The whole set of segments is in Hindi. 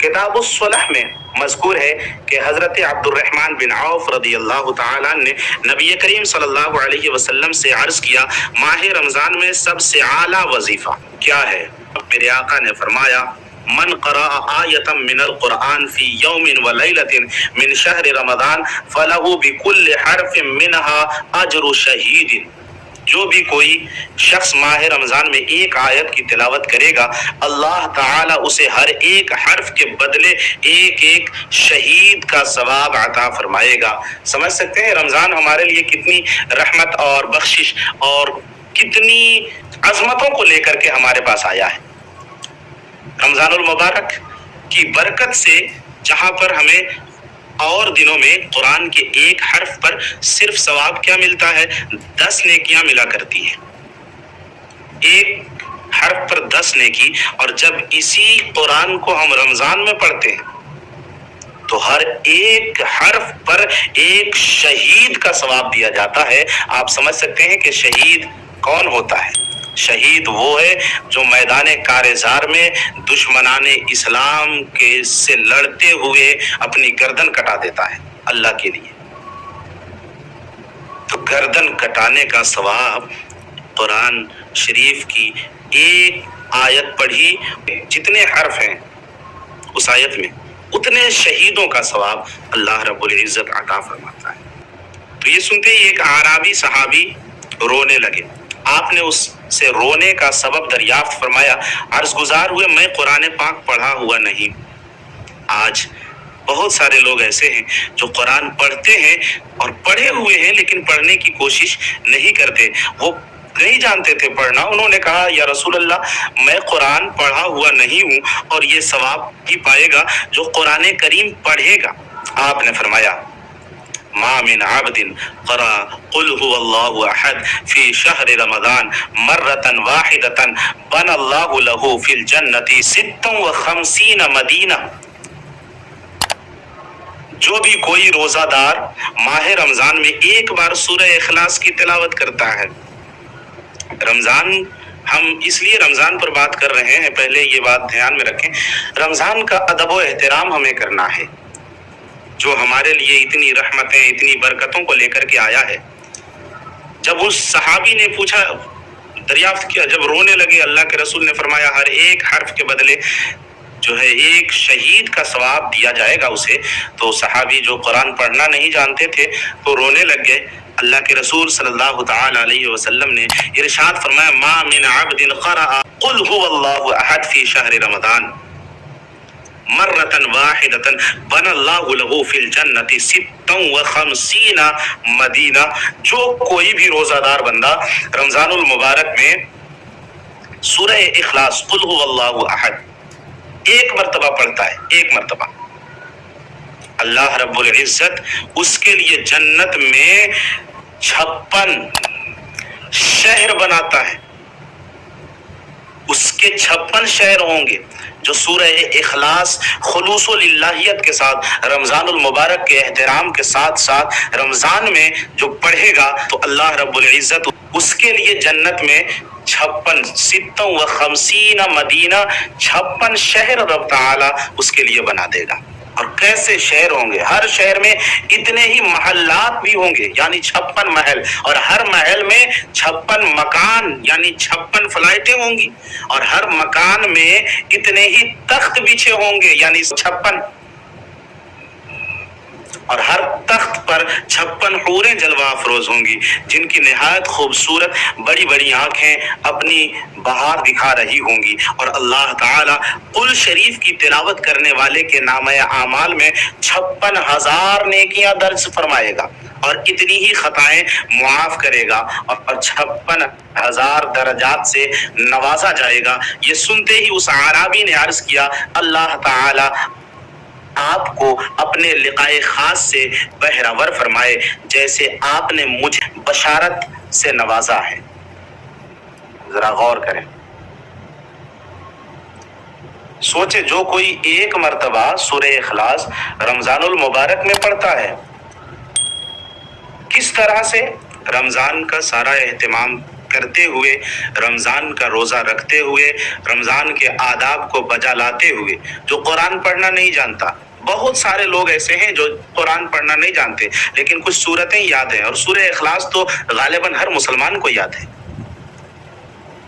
किताबुस्सलह में मजकूर है कि हज़रत अब्दुर्रहमान बिन औफ रदी अल्लाह ने नबी करीम सल्लल्लाहु अलैहि वसल्लम से अर्ज़ किया, माह रमज़ान में सबसे आला वजीफ़ा क्या है? मेरे आका ने फरमाया करा आयतम मिनल कुरान फ़ी यौमिन व लैलतिन मिन शहर रमज़ान, फलहु बिकुल्ल हरफिन मिनहा अजरु शहीदिन। जो भी कोई शख्स माह रमज़ान में एक आयत की तिलावत करेगा, अल्लाह ताला उसे हर एक हर्फ के बदले एक एक शहीद का सवाब अता फरमाएगा। समझ सकते हैं रमज़ान हमारे लिए कितनी रहमत और बख्शिश और कितनी अजमतों को लेकर के हमारे पास आया है। रमजानुल मुबारक की बरकत से जहाँ पर हमें और दिनों में कुरान के एक हर्फ पर सिर्फ़ सवाब क्या मिलता है? दस नेकियाँ मिला करती है। एक हर्फ पर दस नेकी, और जब इसी कुरान को हम रमज़ान में पढ़ते हैं तो हर एक हर्फ पर एक शहीद का सवाब दिया जाता है। आप समझ सकते हैं कि शहीद कौन होता है? शहीद वो है जो मैदान कारजार में दुश्मनान इस्लाम के से लड़ते हुए अपनी गर्दन कटा देता है, अल्लाह के लिए। तो गर्दन कटाने का सवाब कुरान शरीफ की एक आयत पढ़ी, जितने हर्फ हैं उस आयत में, उतने शहीदों का सवाब अल्लाह रब्बुल इज़्ज़त अता फरमाता है। तो ये सुनते ही एक आराबी सहाबी रोने लगे। आपने उससे रोने का सबब दरियाफ्त फरमाया अर्ज़ गुजार हुए, मैं कुरान पाक पढ़ा हुआ नहीं। आज बहुत सारे लोग ऐसे हैं जो कुरान पढ़ते हैं और पढ़े हुए हैं, लेकिन पढ़ने की कोशिश नहीं करते। वो नहीं जानते थे पढ़ना। उन्होंने कहा, या रसूल अल्लाह मैं कुरान पढ़ा हुआ नहीं हूँ और ये सवाब ही पाएगा जो कुरान करीम पढ़ेगा। आपने फरमाया अहद फ़ी शहर वाहिदतन बन अल्लाहु लहू फिल जन्नति मदीना। जो भी कोई रोजादार माह रमज़ान में एक बार सूरह इखलास की तिलावत करता है, रमज़ान हम इसलिए रमज़ान पर बात कर रहे हैं, पहले ये बात ध्यान में रखें, रमज़ान का अदब एहतराम हमें करना है। जो हमारे लिए इतनी रहमतें, इतनी बरकतों को लेकर के आया है। जब उस सहाबी ने पूछा, दरियाफ्त किया, जब रोने लगे, अल्लाह के रसूल ने फरमाया, हर एक हर्फ के बदले जो है, एक शहीद का सवाब दिया जाएगा उसे तो सहाबी जो कुरान पढ़ना नहीं जानते थे तो रोने लग गए। अल्लाह के रसूल सल्लल्लाहु अलैहि वसल्लम ने इरशाद फरमाया, मा मिन अब्दिन क़रा कुल हुवल्लाहु अहद फ़ी शहर रमज़ान। मर्रतन वाहिदतन बन अल्लाहु लहू फिल जन्नति सित्तम व खमसीना मदीना जो कोई भी रोजादार बंदा रमजानुल मुबारक में सूरह इखलास अहद एक मर्तबा पढ़ता है एक मर्तबा अल्लाह रब्बुल इज़्ज़त उसके लिए जन्नत में छप्पन शहर बनाता है उसके छप्पन शहर होंगे जो सूरह इखलास खलूसलिल्लाहियत के साथ रमज़ानमबारक मुबारक के एहतराम के साथ साथ रमज़ान में जो पढ़ेगा तो अल्लाह रब्बुल इज़्ज़त उसके लिए जन्नत में छप्पन सितों व खमसीना मदीना, छप्पन शहर रब ताला उसके लिए बना देगा। और कैसे शहर होंगे? हर शहर में इतने ही महल्लात भी होंगे, यानी छप्पन महल। और हर महल में छप्पन मकान, यानी छप्पन फ्लाइटें होंगी। और हर मकान में इतने ही तख्त बिछे होंगे, यानी छप्पन और हर तख्त पर छप्पन हूरें जलवा अफरोज होंगी, जिनकी नहायत खूबसूरत बड़ी बड़ी आँखें अपनी बहार दिखा रही होंगी। और अल्लाह ताला कुल शरीफ की तिलावत करने वाले के नाम आमाल में छप्पन हज़ार नेकियाँ दर्ज फरमाएगा और इतनी ही खताएँ मुआफ करेगा और छप्पन हज़ार दर्जात से नवाजा जाएगा। ये सुनते ही उस आराबी ने अर्ज़ किया, अल्लाह ताला आपको अपने लिकाए खास से बहरावर फरमाए, जैसे आपने मुझे बशारत से नवाजा है। जरा गौर करें। सोचे जो कोई एक मर्तबा सुर इखलास रमजानुल मुबारक में पढ़ता है, किस तरह से रमज़ान का सारा एहतमाम करते हुए, रमज़ान का रोज़ा रखते हुए, रमज़ान के आदाब को बजा लाते हुए, जो कुरान पढ़ना नहीं जानता बहुत सारे लोग ऐसे हैं जो कुरान पढ़ना नहीं जानते, लेकिन कुछ सूरतें याद हैं और सूर्य इखलास तो गालिबा हर मुसलमान को याद है।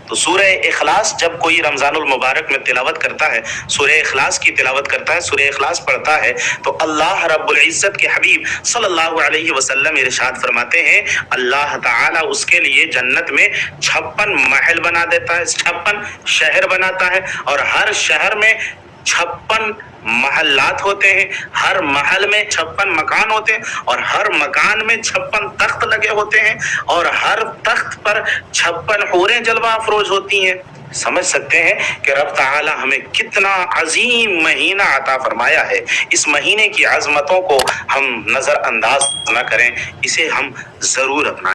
तो सूर्य इखलास जब कोई रमजानुल मुबारक में तिलावत करता है सूर्य इखलास की तिलावत करता है सूर्य अखलास पढ़ता है तो अल्लाह रब्बुल के हबीब सल्लल्लाहु अलैहि वसल्लम इरशाद फरमाते हैं, अल्लाह ताला उसके लिए जन्नत में छप्पन महल बना देता है, छप्पन शहर बनाता है और हर शहर में छप्पन महल्लात होते हैं। हर महल में छप्पन मकान होते हैं और हर मकान में छप्पन तख्त लगे होते हैं और हर तख्त पर छप्पन हूरें जलवा अफरोज होती हैं। समझ सकते हैं कि रब ताला हमें कितना अजीम महीना अता फरमाया है। इस महीने की आजमतों को हम नज़रअंदाज ना करें। इसे हम ज़रूर अपना